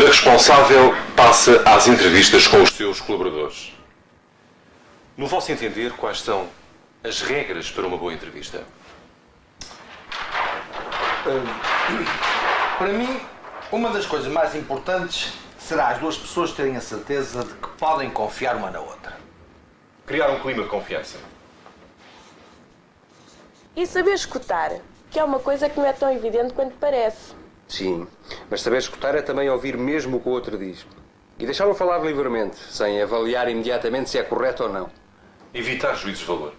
Cada responsável passa às entrevistas com os seus colaboradores. No vosso entender, quais são as regras para uma boa entrevista? Para mim, uma das coisas mais importantes será as duas pessoas terem a certeza de que podem confiar uma na outra. Criar um clima de confiança. E saber escutar, que é uma coisa que não é tão evidente quanto parece. Sim, mas saber escutar é também ouvir mesmo o que o outro diz. E deixá-lo falar livremente, sem avaliar imediatamente se é correto ou não. Evitar juízos de valor.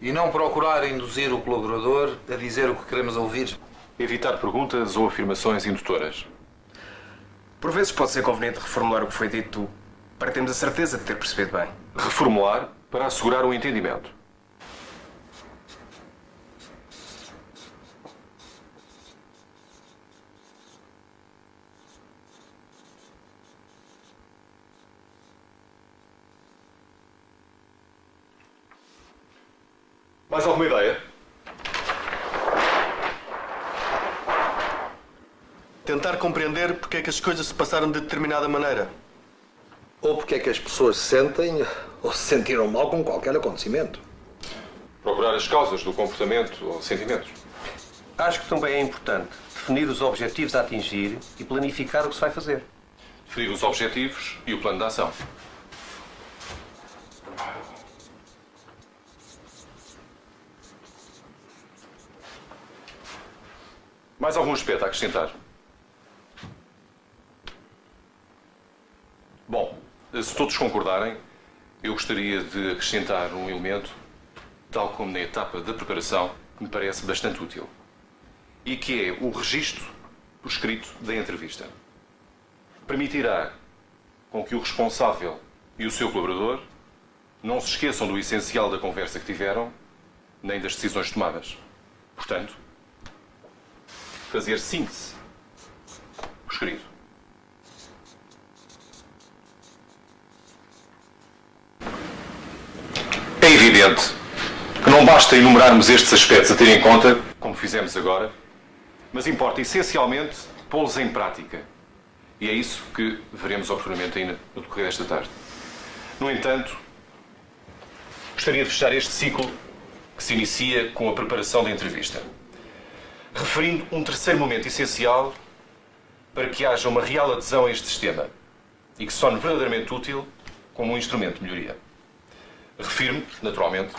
E não procurar induzir o colaborador a dizer o que queremos ouvir. Evitar perguntas ou afirmações indutoras. Por vezes pode ser conveniente reformular o que foi dito para termos a certeza de ter percebido bem. Reformular para assegurar o entendimento. Mais alguma ideia? Tentar compreender porque é que as coisas se passaram de determinada maneira. Ou porque é que as pessoas se sentem ou se sentiram mal com qualquer acontecimento. Procurar as causas do comportamento ou sentimentos. Acho que também é importante definir os objetivos a atingir e planificar o que se vai fazer. Definir os objetivos e o plano de ação. Mais algum aspecto a acrescentar? Bom, se todos concordarem, eu gostaria de acrescentar um elemento, tal como na etapa da preparação, que me parece bastante útil. E que é o registro por escrito da entrevista. Permitirá com que o responsável e o seu colaborador não se esqueçam do essencial da conversa que tiveram, nem das decisões tomadas. Portanto, fazer síntese escrito. É evidente que não basta enumerarmos estes aspectos a ter em conta, como fizemos agora, mas importa essencialmente pô-los em prática. E é isso que veremos oportunamente ainda no decorrer desta tarde. No entanto, gostaria de fechar este ciclo que se inicia com a preparação da entrevista, referindo um terceiro momento essencial para que haja uma real adesão a este sistema e que se torne verdadeiramente útil como um instrumento de melhoria. Refiro-me, naturalmente,